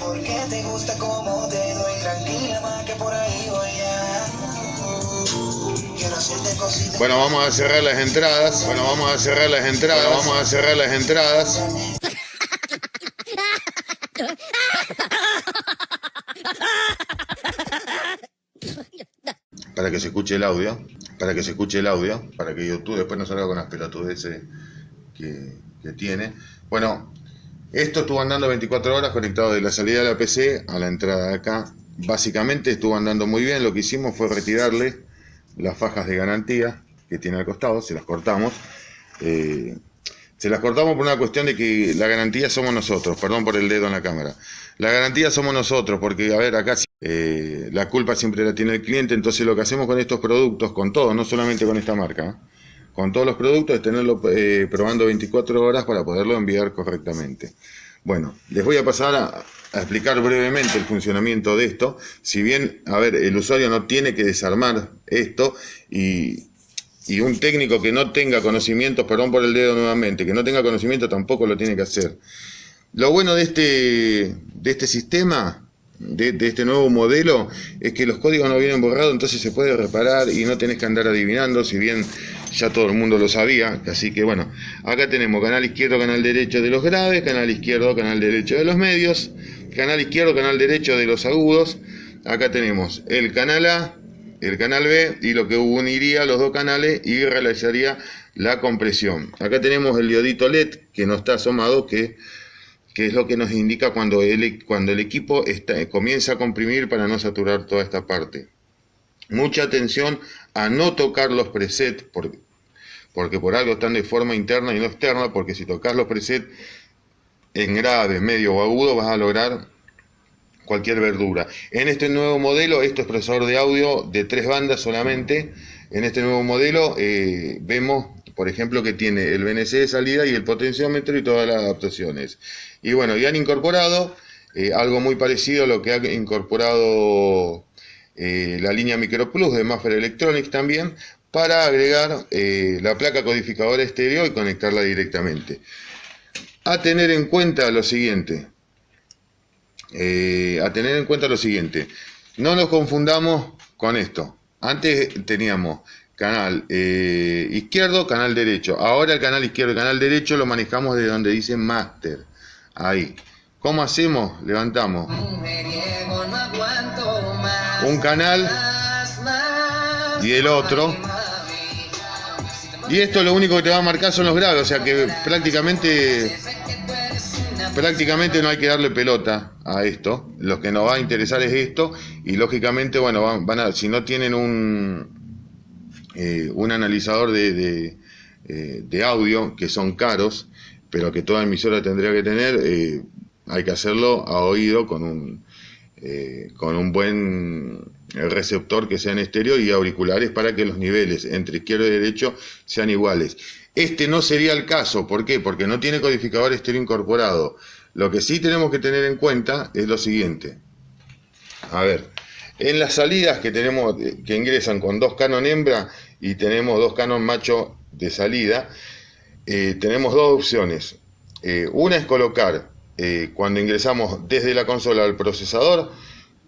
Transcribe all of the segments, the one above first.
Porque te gusta como te doy tranquila más que por ahí voy a. Bueno, vamos a cerrar las entradas. Bueno, vamos a cerrar las entradas. Vamos a cerrar las entradas. Para que se escuche el audio. Para que se escuche el audio. Para que YouTube después no salga con las pelotudeces que, que tiene. Bueno, esto estuvo andando 24 horas conectado de la salida de la PC a la entrada de acá. Básicamente estuvo andando muy bien. Lo que hicimos fue retirarle las fajas de garantía que tiene al costado, se las cortamos. Eh, se las cortamos por una cuestión de que la garantía somos nosotros, perdón por el dedo en la cámara. La garantía somos nosotros, porque a ver, acá eh, la culpa siempre la tiene el cliente, entonces lo que hacemos con estos productos, con todos, no solamente con esta marca, ¿eh? Con todos los productos es tenerlo eh, probando 24 horas para poderlo enviar correctamente. Bueno, les voy a pasar a, explicar brevemente el funcionamiento de esto. Si bien, a ver, el usuario no tiene que desarmar esto y, y un técnico que no tenga conocimientos, perdón por el dedo nuevamente, que no tenga conocimiento tampoco lo tiene que hacer. Lo bueno de este, de este sistema, de, de, este nuevo modelo, es que los códigos no vienen borrados, entonces se puede reparar y no tenés que andar adivinando, si bien ya todo el mundo lo sabía, así que bueno, acá tenemos canal izquierdo, canal derecho de los graves, canal izquierdo, canal derecho de los medios, canal izquierdo, canal derecho de los agudos, acá tenemos el canal A, el canal B y lo que uniría los dos canales y realizaría la compresión. Acá tenemos el diodito LED que no está asomado, que, que es lo que nos indica cuando el, cuando el equipo está, comienza a comprimir para no saturar toda esta parte. Mucha atención a no tocar los presets, porque, porque por algo están de forma interna y no externa, porque si tocas los presets en grave, medio o agudo vas a lograr cualquier verdura. En este nuevo modelo, esto es procesador de audio de tres bandas solamente. En este nuevo modelo eh, vemos, por ejemplo, que tiene el BNC de salida y el potenciómetro y todas las adaptaciones. Y bueno, ya han incorporado eh, algo muy parecido a lo que ha incorporado eh, la línea Micro Plus de Maffer Electronics también, para agregar eh, la placa codificadora estéreo y conectarla directamente. A tener en cuenta lo siguiente, eh, a tener en cuenta lo siguiente, no nos confundamos con esto. Antes teníamos canal izquierdo, canal derecho. Ahora el canal izquierdo y canal derecho lo manejamos de donde dice master. Ahí. ¿Cómo hacemos? Levantamos un canal y el otro. Y esto lo único que te va a marcar son los graves, o sea que prácticamente prácticamente no hay que darle pelota a esto. Lo que nos va a interesar es esto y lógicamente, bueno, van, a, si no tienen un, eh, un analizador de, de, eh, de, audio, que son caros, pero que toda emisora tendría que tener, eh, hay que hacerlo a oído con un, eh, con un buen receptor que sea en estéreo y auriculares para que los niveles entre izquierdo y derecho sean iguales. Este no sería el caso, ¿por qué? Porque no tiene codificador estéreo incorporado. Lo que sí tenemos que tener en cuenta es lo siguiente. A ver, en las salidas que tenemos, que ingresan con dos canon hembra y tenemos dos canon macho de salida, eh, tenemos dos opciones. Eh, una es colocar, eh, cuando ingresamos desde la consola al procesador,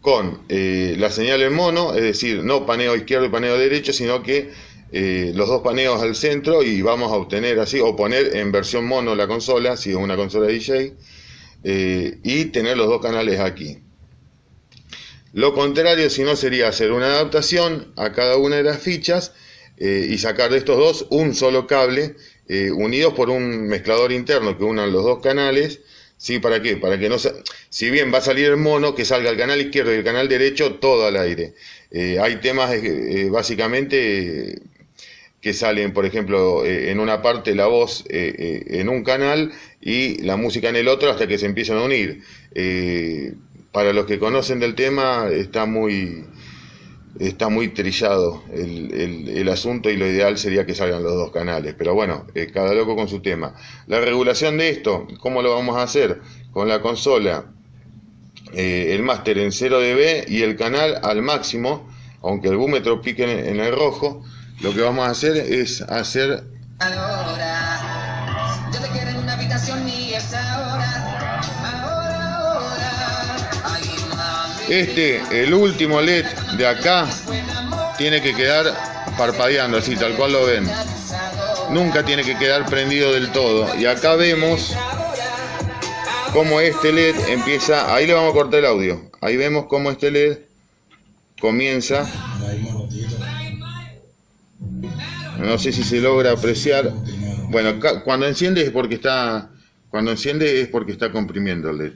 con eh, la señal en mono, es decir, no paneo izquierdo y paneo derecho, sino que eh, los dos paneos al centro y vamos a obtener así, o poner en versión mono la consola, si es una consola DJ, y tener los dos canales aquí. Lo contrario, si no, sería hacer una adaptación a cada una de las fichas y sacar de estos dos un solo cable unidos por un mezclador interno que unan los dos canales. ¿Sí? ¿Para qué? Para que no si bien va a salir el mono, que salga el canal izquierdo y el canal derecho todo al aire. Eh, hay temas eh, básicamente que salen, por ejemplo, en una parte la voz en un canal y la música en el otro hasta que se empiezan a unir para los que conocen del tema está muy está muy trillado el, el, asunto y lo ideal sería que salgan los dos canales, pero bueno, eh, cada loco con su tema. La regulación de esto, ¿cómo lo vamos a hacer? Con la consola, eh, el máster en 0 dB y el canal al máximo, aunque el búmetro pique en, en el rojo, lo que vamos a hacer es hacer... Este, el último LED de acá, tiene que quedar parpadeando así, tal cual lo ven. Nunca tiene que quedar prendido del todo. Y acá vemos cómo este LED empieza, ahí le vamos a cortar el audio. Ahí vemos cómo este LED comienza. No sé si se logra apreciar. Bueno, cuando enciende es porque está cuando enciende es porque está comprimiendo el LED.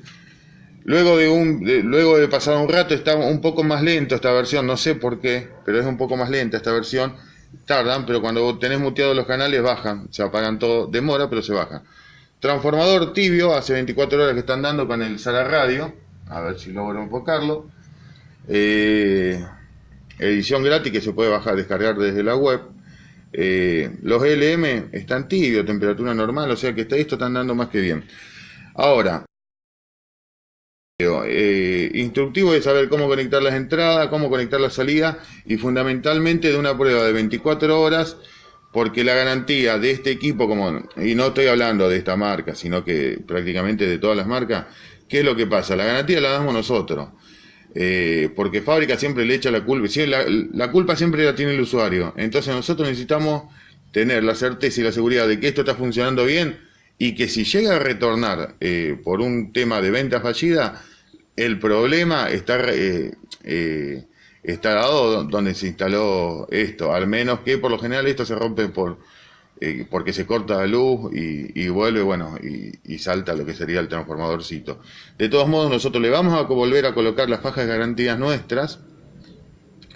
Luego de, un, luego de pasar un rato está un poco más lento esta versión, no sé por qué, pero es un poco más lenta esta versión. Tardan, pero cuando tenés muteados los canales bajan, se apagan todo, demora, pero se bajan. Transformador tibio, hace 24 horas que están dando con el Sala Radio, a ver si logro enfocarlo. Eh, edición gratis que se puede bajar, descargar desde la web. Eh, los LM están tibios, temperatura normal, o sea que esto están dando más que bien. Ahora, eh, instructivo de saber cómo conectar las entradas, cómo conectar la salida y fundamentalmente de una prueba de 24 horas porque la garantía de este equipo, como, y no estoy hablando de esta marca, sino que prácticamente de todas las marcas, ¿qué es lo que pasa? La garantía la damos nosotros. Eh, porque fábrica siempre le echa la culpa, la, la, culpa siempre la tiene el usuario. Entonces nosotros necesitamos tener la certeza y la seguridad de que esto está funcionando bien y que si llega a retornar eh, por un tema de venta fallida, el problema está, eh, está dado donde se instaló esto, al menos que por lo general esto se rompe por eh, porque se corta la luz y, vuelve, bueno, y, salta lo que sería el transformadorcito. De todos modos, nosotros le vamos a volver a colocar las fajas de garantías nuestras.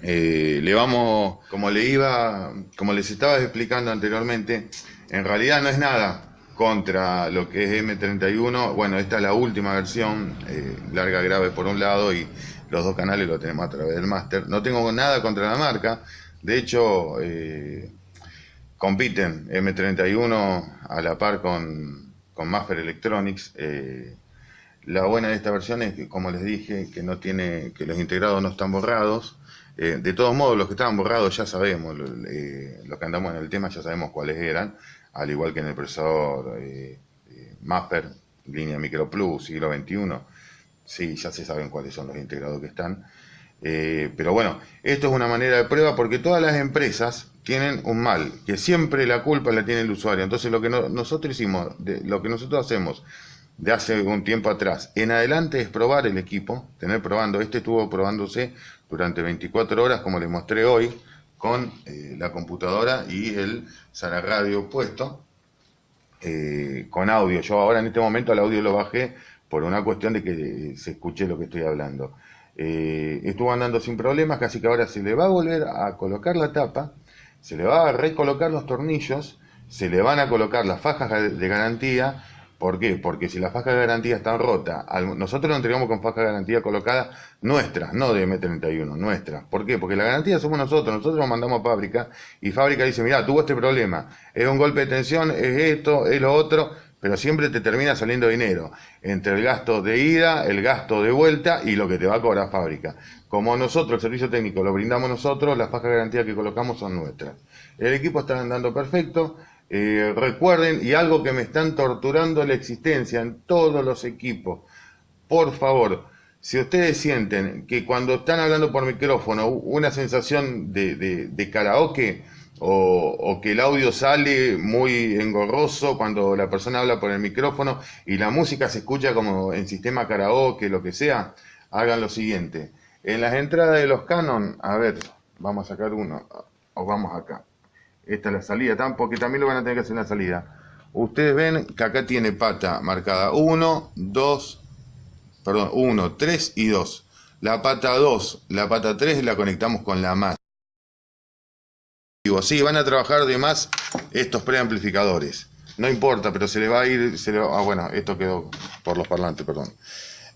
Eh, le vamos, como le iba, como les estaba explicando anteriormente, en realidad no es nada contra lo que es M31. Bueno, esta es la última versión, eh, larga grave por un lado y los dos canales lo tenemos a través del máster. No tengo nada contra la marca. De hecho, eh, compiten M31 a la par con, con Maffer Electronics. Eh, la buena de esta versión es que, como les dije, que no tiene, que los integrados no están borrados. De todos modos, los que estaban borrados ya sabemos, los que andamos en el tema ya sabemos cuáles eran, al igual que en el procesador eh, Maffer, línea Micro Plus, siglo XXI. Sí, ya se saben cuáles son los integrados que están. pero bueno, esto es una manera de prueba porque todas las empresas tienen un mal, que siempre la culpa la tiene el usuario. Entonces lo que nosotros hicimos, lo que nosotros hacemos de hace un tiempo atrás en adelante es probar el equipo, tener probando, este estuvo probándose durante 24 horas como les mostré hoy, con eh, la computadora y el Sara Radio puesto, eh, con audio. Yo ahora en este momento el audio lo bajé por una cuestión de que se escuche lo que estoy hablando. Eh, estuvo andando sin problemas, casi que ahora se le va a volver a colocar la tapa se le va a recolocar los tornillos, se le van a colocar las fajas de garantía. ¿Por qué? Porque si las fajas de garantía están rotas, nosotros lo entregamos con fajas de garantía colocadas nuestras, no de M31, nuestras. ¿Por qué? Porque la garantía somos nosotros, nosotros lo mandamos a fábrica y fábrica dice, mira, tuvo este problema, es un golpe de tensión, es esto, es lo otro, pero siempre te termina saliendo dinero entre el gasto de ida, el gasto de vuelta y lo que te va a cobrar fábrica. Como nosotros, el servicio técnico, lo brindamos nosotros, las fajas de garantía que colocamos son nuestras. El equipo está andando perfecto. Eh, recuerden, y algo que me están torturando la existencia en todos los equipos, por favor, si ustedes sienten que cuando están hablando por micrófono una sensación de, de karaoke, o, que el audio sale muy engorroso cuando la persona habla por el micrófono y la música se escucha como en sistema karaoke, lo que sea, hagan lo siguiente. En las entradas de los Canon, a ver, vamos a sacar uno, o vamos acá. Esta es la salida, porque también lo van a tener que hacer en la salida. Ustedes ven que acá tiene pata marcada 1, 2, perdón, 1, 3 y 2. La pata 2, la pata 3 la conectamos con la más. Sí, van a trabajar de más estos preamplificadores. No importa, pero se le va a ir... Se le ah, bueno, esto quedó por los parlantes, perdón.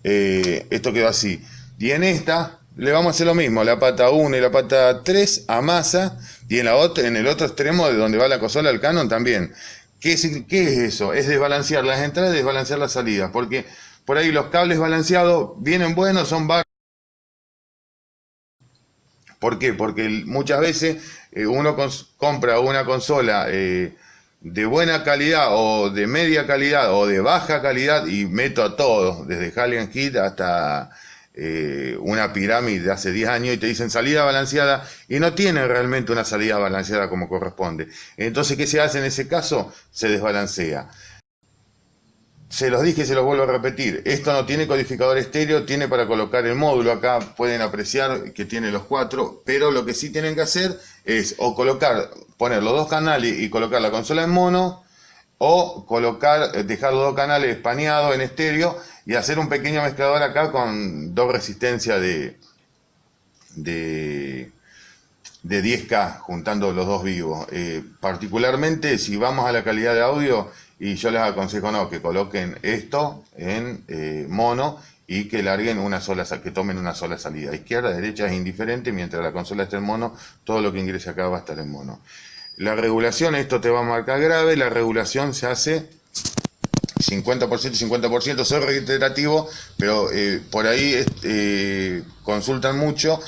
Eh, esto quedó así. Y en esta le vamos a hacer lo mismo. La pata 1 y la pata 3 a masa. Y en, la en el otro extremo de donde va la consola, el Canon también. ¿Qué es, ¿Qué es eso? Es desbalancear las entradas y desbalancear las salidas. Porque por ahí los cables balanceados vienen buenos, son bajos ¿Por qué? Porque muchas veces eh, uno compra una consola eh, de buena calidad o de media calidad o de baja calidad y meto a todos, desde Halligan Kit hasta eh, una pirámide de hace 10 años y te dicen salida balanceada y no tienen realmente una salida balanceada como corresponde. Entonces, ¿qué se hace en ese caso? Se desbalancea. Se los dije y se los vuelvo a repetir. Esto no tiene codificador estéreo, tiene para colocar el módulo. Acá pueden apreciar que tiene los cuatro, pero lo que sí tienen que hacer es o colocar, poner los dos canales y colocar la consola en mono, o colocar, dejar los dos canales espaneados en estéreo y hacer un pequeño mezclador acá con dos resistencias de, de, de 10K, juntando los dos vivos. Eh, particularmente si vamos a la calidad de audio, y yo les aconsejo no, que coloquen esto en eh, mono y que larguen una sola, que tomen una sola salida. Izquierda, derecha es indiferente, mientras la consola esté en mono, todo lo que ingrese acá va a estar en mono. La regulación, esto te va a marcar grave, la regulación se hace 50% y 50%, soy reiterativo, pero eh, por ahí eh, consultan mucho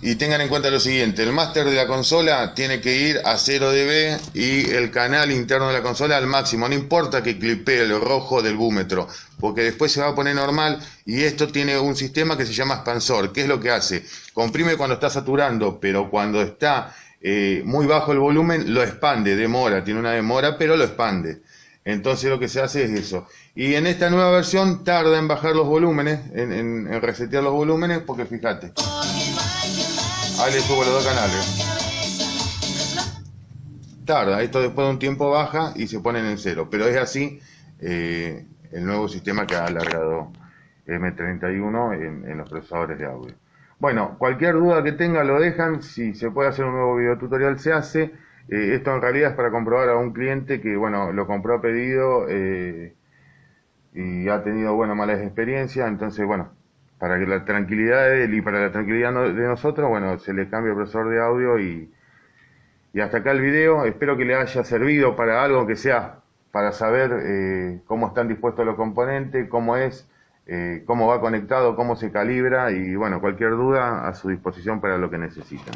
y tengan en cuenta lo siguiente, el máster de la consola tiene que ir a 0 dB y el canal interno de la consola al máximo, no importa que clipee el rojo del búmetro, porque después se va a poner normal y esto tiene un sistema que se llama expansor, ¿qué es lo que hace? Comprime cuando está saturando, pero cuando está eh, muy bajo el volumen lo expande, demora, tiene una demora, pero lo expande. Entonces lo que se hace es eso. Y en esta nueva versión tarda en bajar los volúmenes, en, en resetear los volúmenes, porque fíjate. Ahí le subo los dos canales. Tarda, esto después de un tiempo baja y se ponen en cero, pero es así eh, el nuevo sistema que ha alargado M31 en, en, los procesadores de audio. Bueno, cualquier duda que tenga lo dejan, si se puede hacer un nuevo video tutorial se hace. Eh, esto en realidad es para comprobar a un cliente que, bueno, lo compró a pedido eh, y ha tenido, bueno, malas experiencias, entonces, bueno, para que la tranquilidad de él y para la tranquilidad de nosotros, bueno, se le cambia el profesor de audio y, y hasta acá el video. Espero que le haya servido para algo que sea para saber eh, cómo están dispuestos los componentes, cómo es, eh, cómo va conectado, cómo se calibra y bueno, cualquier duda a su disposición para lo que necesiten.